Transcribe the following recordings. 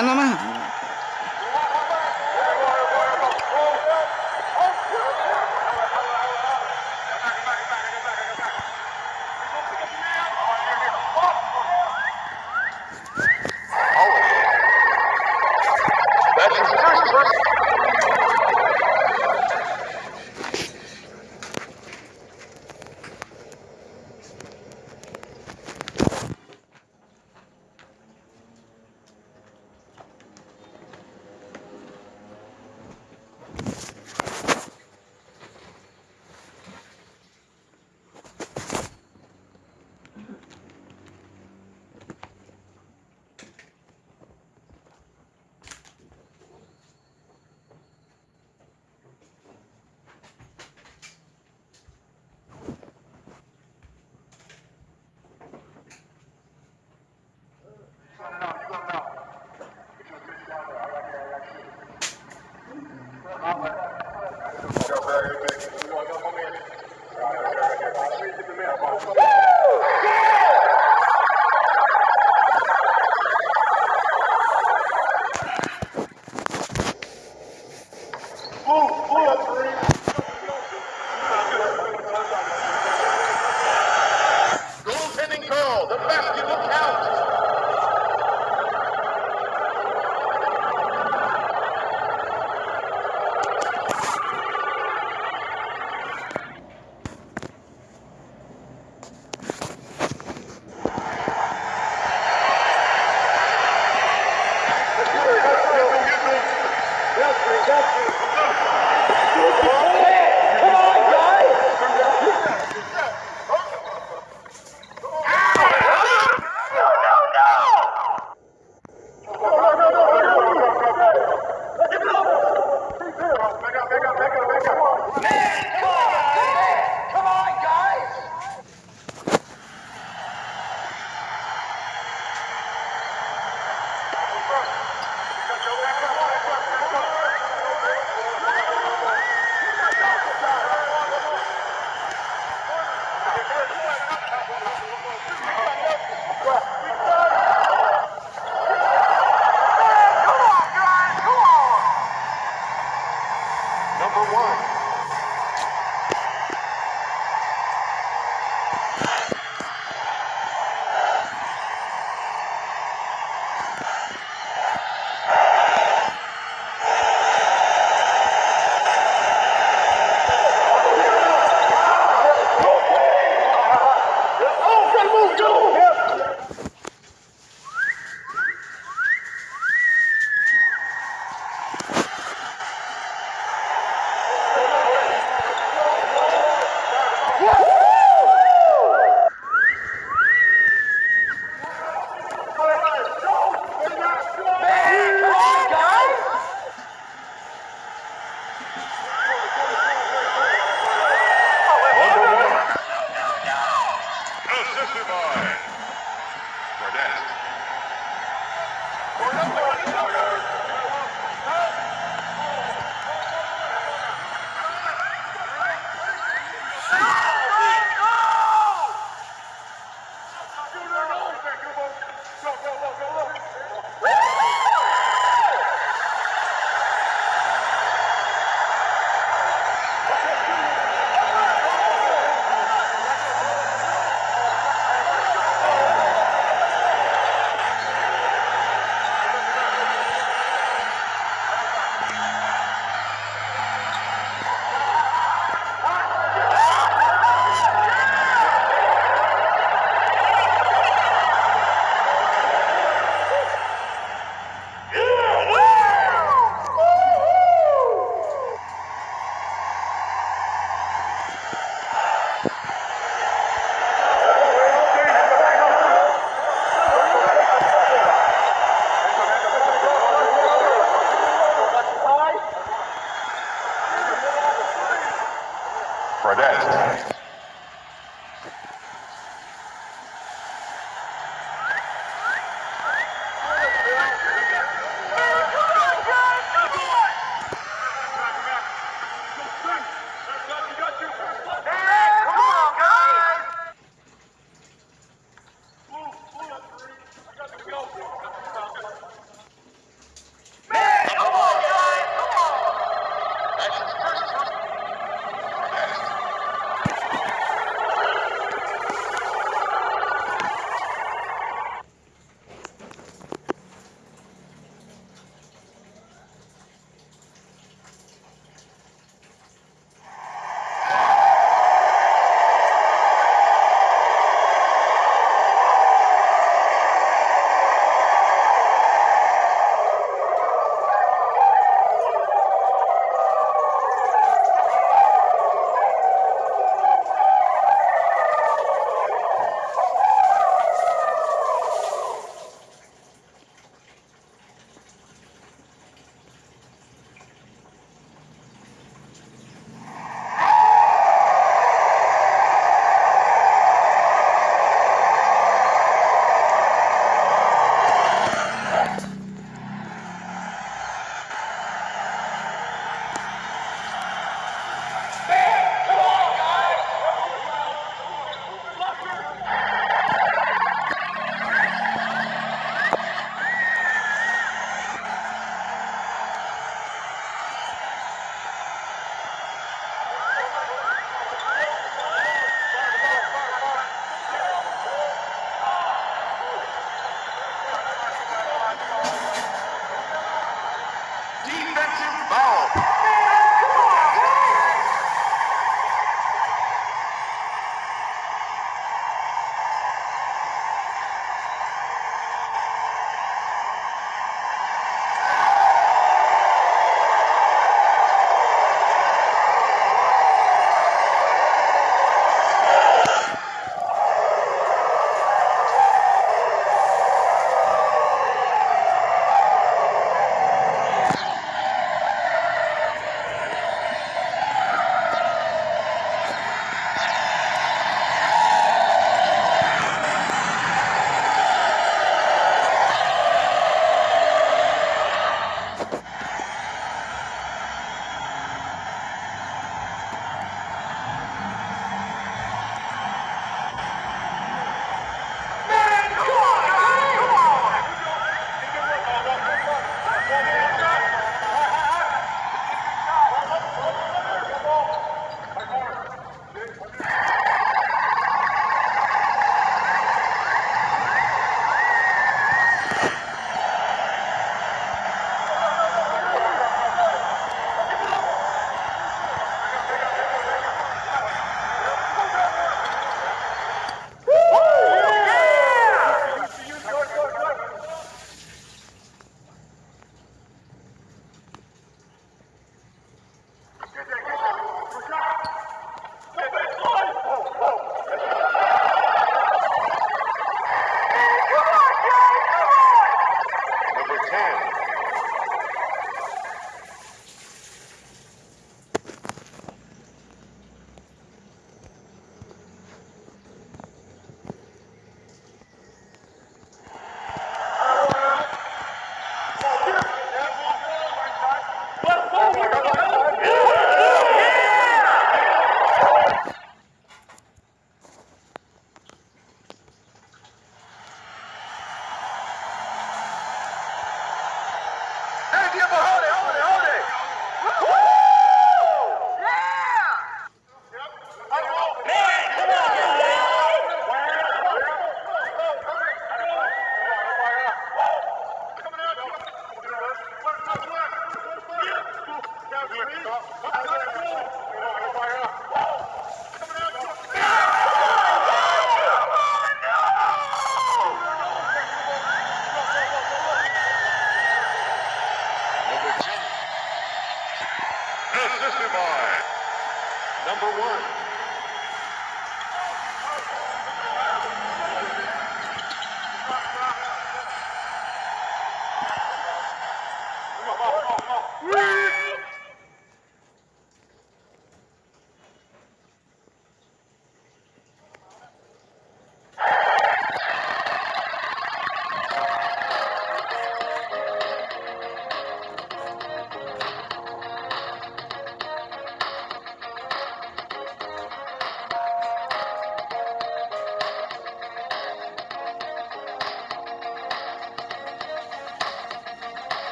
kan nama? 10.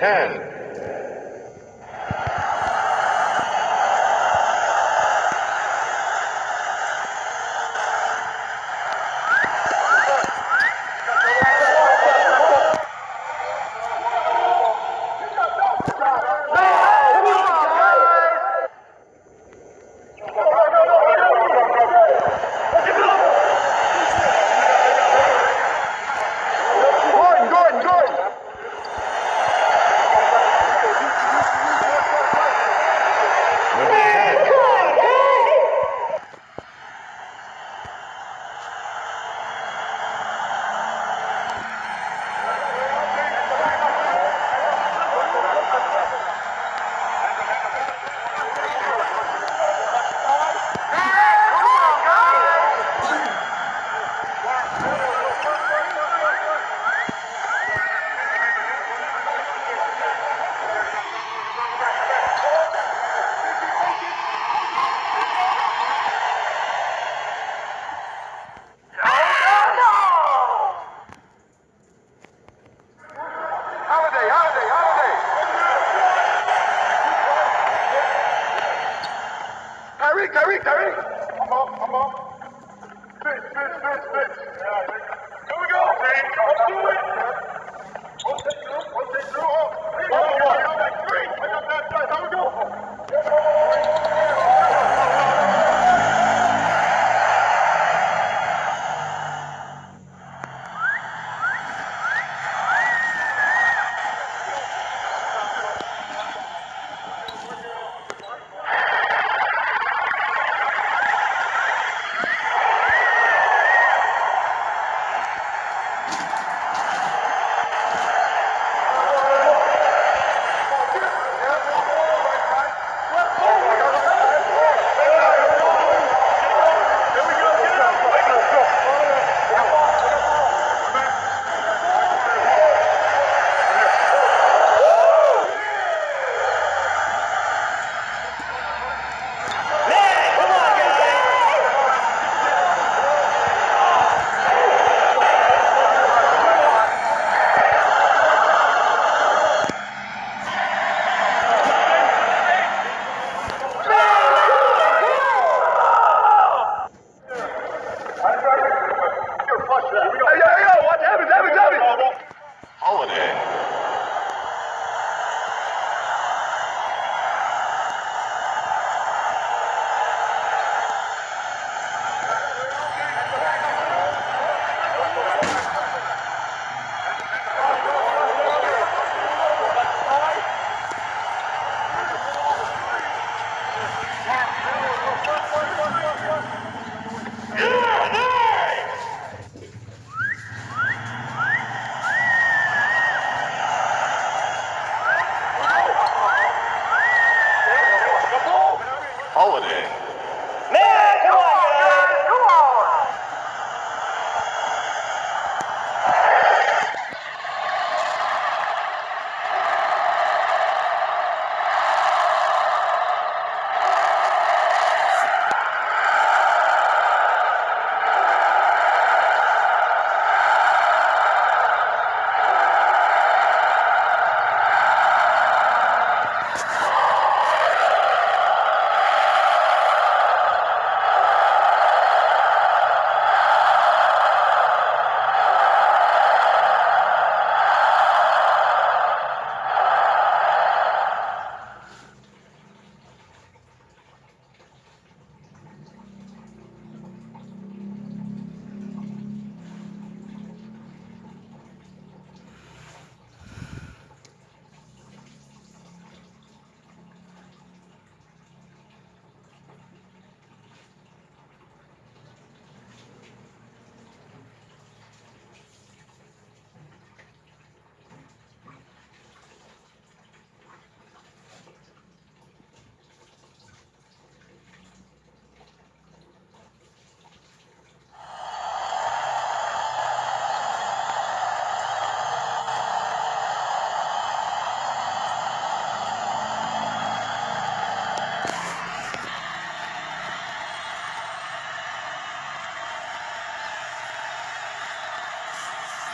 10.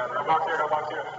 Here, got box here.